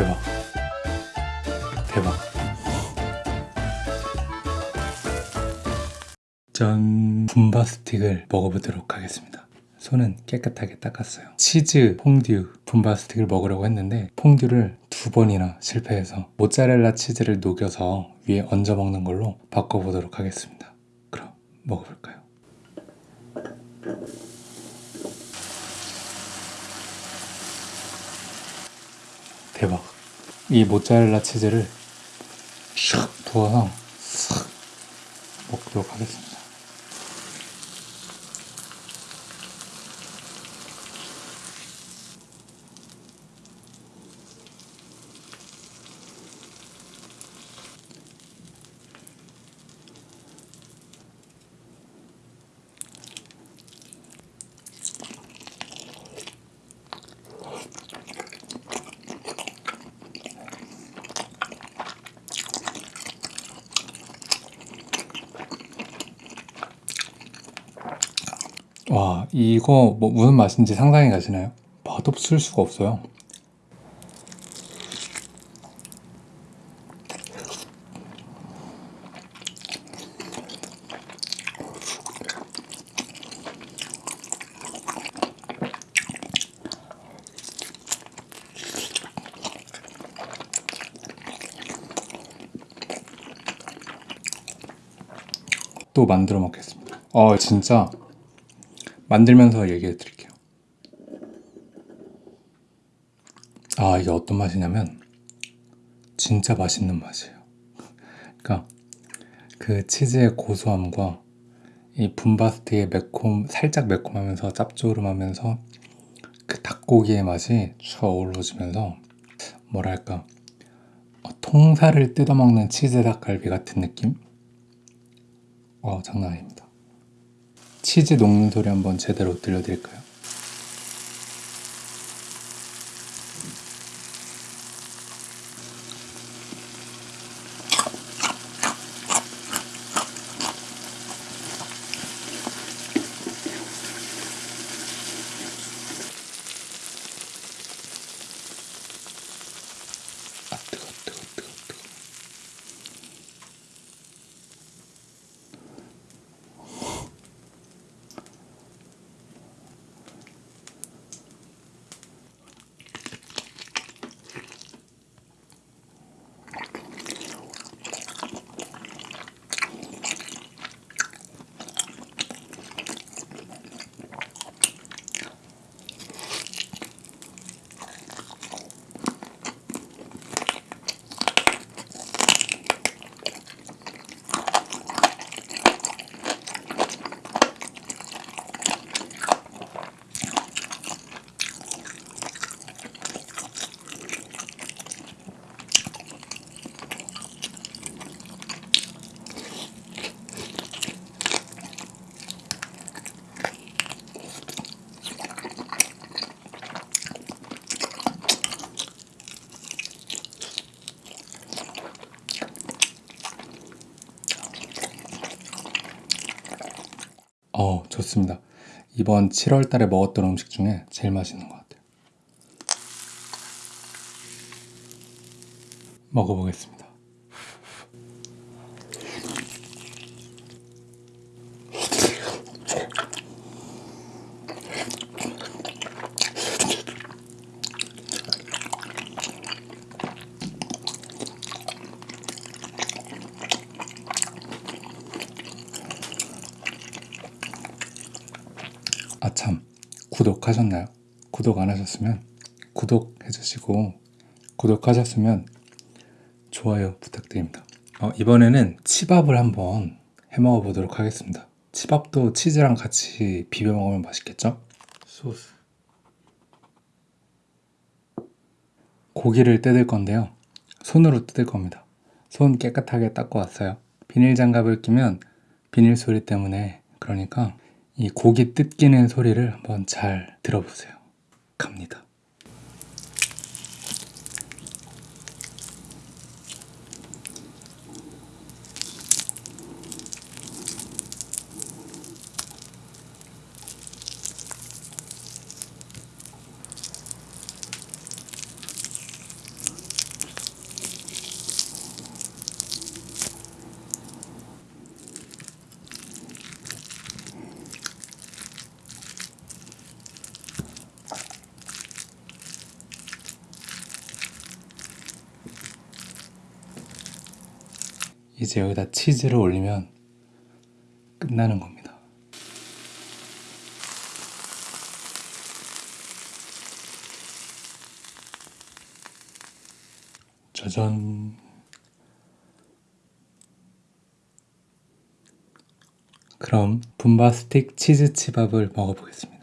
대박. 대박. 짠. 분바 스틱을 먹어보도록 하겠습니다. 손은 깨끗하게 닦았어요. 치즈 퐁듀 분바 스틱을 먹으려고 했는데 퐁듀를 두 번이나 실패해서 모짜렐라 치즈를 녹여서 위에 얹어 먹는 걸로 바꿔보도록 하겠습니다. 그럼 먹어볼까요? 대박 이 모짜렐라 치즈를 샥 부어서 싹. 먹도록 하겠습니다 와 이거 뭐 무슨 맛인지 상상이 가시나요? 맛없을 수가 없어요. 또 만들어 먹겠습니다. 어 진짜 만들면서 얘기해 드릴게요. 아 이게 어떤 맛이냐면 진짜 맛있는 맛이에요. 그러니까 그 치즈의 고소함과 이 분바스트의 매콤 살짝 매콤하면서 짭조름하면서 그 닭고기의 맛이 쭉 어우러지면서 뭐랄까 어, 통살을 뜯어먹는 치즈 닭갈비 같은 느낌? 어 장난 아닙니다 치즈 녹는 소리 한번 제대로 들려드릴까요? 좋습니다. 이번 7월 달에 먹었던 음식 중에 제일 맛있는 것 같아요. 먹어보겠습니다 아 참 구독하셨나요? 구독 안 하셨으면 구독해 주시고 구독하셨으면 좋아요 부탁드립니다. 어, 이번에는 치밥을 한번 해 먹어 보도록 하겠습니다. 치밥도 치즈랑 같이 비벼 먹으면 맛있겠죠? 소스. 고기를 뜯을 건데요. 손으로 뜯을 겁니다. 손 깨끗하게 닦고 왔어요. 비닐 장갑을 끼면 비닐 소리 때문에 그러니까 이 고기 뜯기는 소리를 한번 잘 들어보세요. 갑니다 이제 여기다 치즈를 올리면 끝나는 겁니다. 짜잔. 그럼 분바스틱 치즈 치밥을 먹어보겠습니다.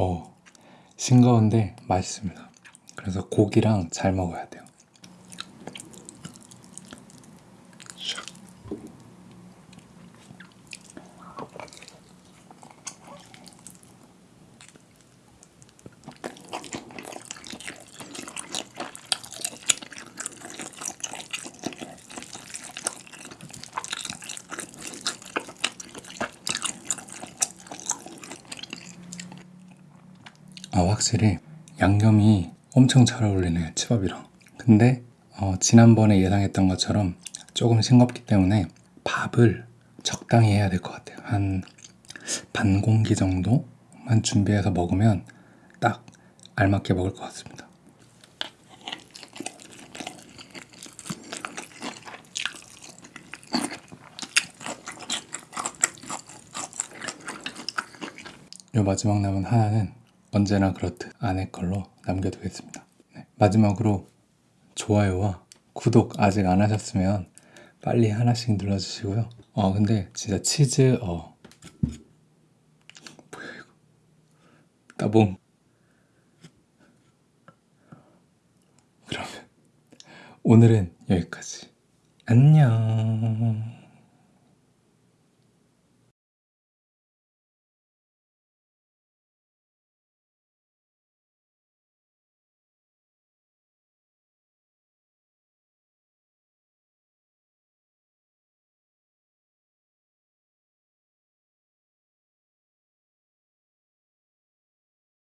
어, 싱거운데 맛있습니다. 그래서 고기랑 잘 먹어야 돼요. 아, 확실히 양념이 엄청 잘 어울리네요, 치밥이랑. 근데 어, 지난번에 예상했던 것처럼 조금 싱겁기 때문에 밥을 적당히 해야 될 것 같아요. 한 반 공기 정도만 준비해서 먹으면 딱 알맞게 먹을 것 같습니다. 요 마지막 남은 하나는 언제나 그렇듯 아내 걸로 남겨두겠습니다. 네, 마지막으로 좋아요와 구독 아직 안 하셨으면 빨리 하나씩 눌러주시고요. 어 근데 진짜 치즈 어. 뭐야 이거. 따봉. 그러면 오늘은 여기까지. 안녕